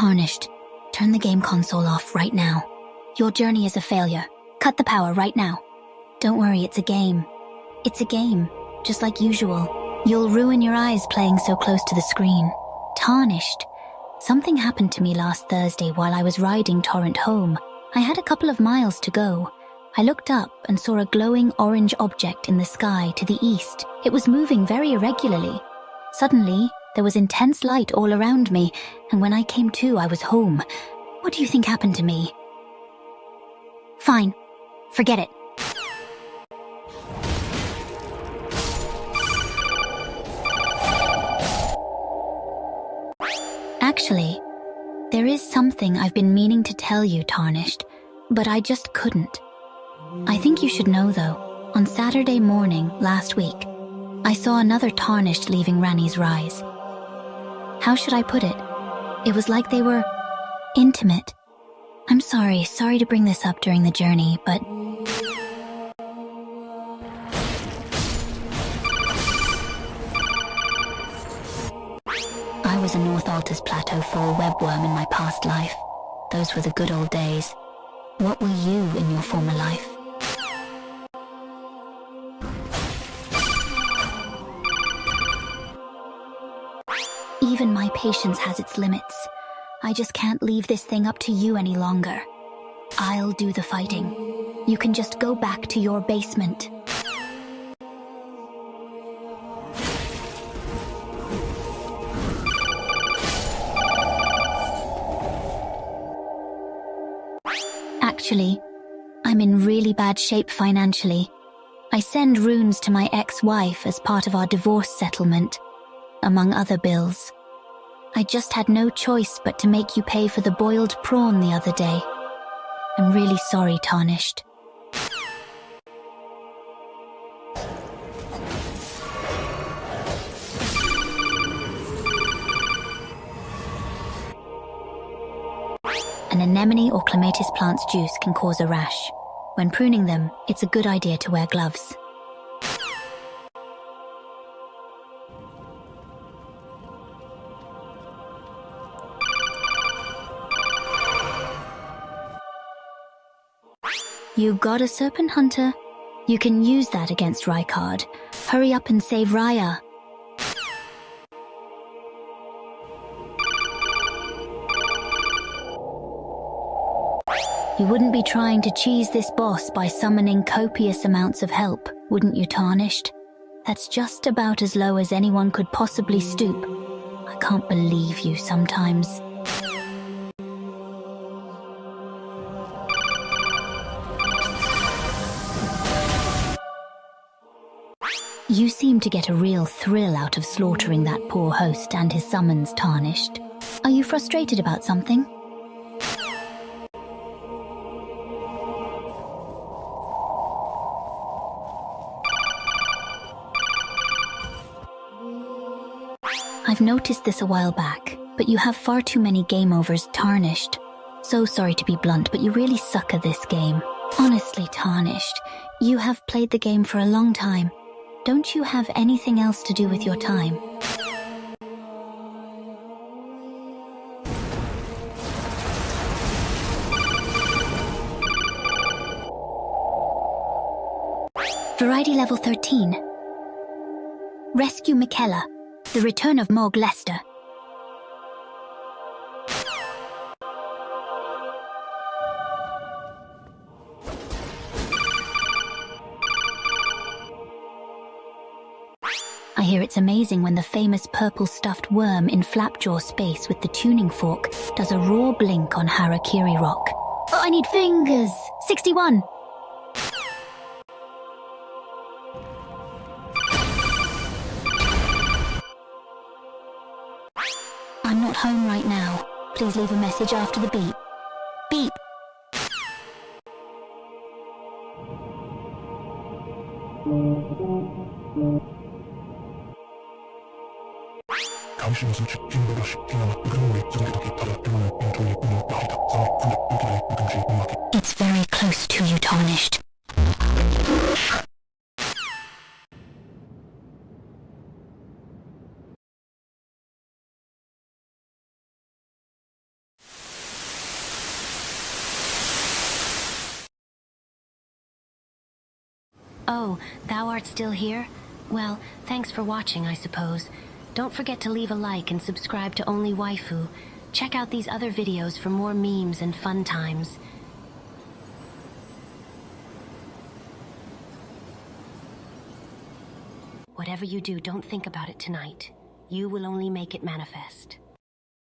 Tarnished, turn the game console off right now. Your journey is a failure. Cut the power right now. Don't worry, it's a game. It's a game, just like usual. You'll ruin your eyes playing so close to the screen. Tarnished. Something happened to me last Thursday while I was riding Torrent home. I had a couple of miles to go. I looked up and saw a glowing orange object in the sky to the east. It was moving very irregularly. Suddenly, there was intense light all around me, and when I came to, I was home. What do you think happened to me? Fine. Forget it. Actually, there is something I've been meaning to tell you, Tarnished, but I just couldn't. I think you should know, though, on Saturday morning last week, I saw another Tarnished leaving Ranni's Rise. How should I put it? It was like they were intimate. I'm sorry, sorry to bring this up during the journey, but I was a North Altus Plateau 4 webworm in my past life. Those were the good old days. What were you in your former life? Even my patience has its limits. I just can't leave this thing up to you any longer. I'll do the fighting. You can just go back to your basement. Actually, I'm in really bad shape financially. I send runes to my ex-wife as part of our divorce settlement, among other bills. I just had no choice but to make you pay for the boiled prawn the other day. I'm really sorry, Tarnished. An anemone or clematis plant's juice can cause a rash. When pruning them, it's a good idea to wear gloves. You got a Serpent Hunter? You can use that against Rykard. Hurry up and save Raya. You wouldn't be trying to cheese this boss by summoning copious amounts of help, wouldn't you, Tarnished? That's just about as low as anyone could possibly stoop. I can't believe you sometimes. You seem to get a real thrill out of slaughtering that poor host and his summons tarnished. Are you frustrated about something? I've noticed this a while back, but you have far too many game overs tarnished. So sorry to be blunt, but you really suck at this game. Honestly, tarnished, you have played the game for a long time don't you have anything else to do with your time? Variety level 13. Rescue Miquella. The return of Morg Lester. I hear it's amazing when the famous purple stuffed worm in Flapjaw space with the tuning fork does a raw blink on Harakiri Rock. Oh, I need fingers! 61! I'm not home right now. Please leave a message after the beep. Beep! It's very close to you, tarnished. Oh, thou art still here? Well, thanks for watching, I suppose. Don't forget to leave a like and subscribe to Only Waifu. Check out these other videos for more memes and fun times. Whatever you do, don't think about it tonight. You will only make it manifest.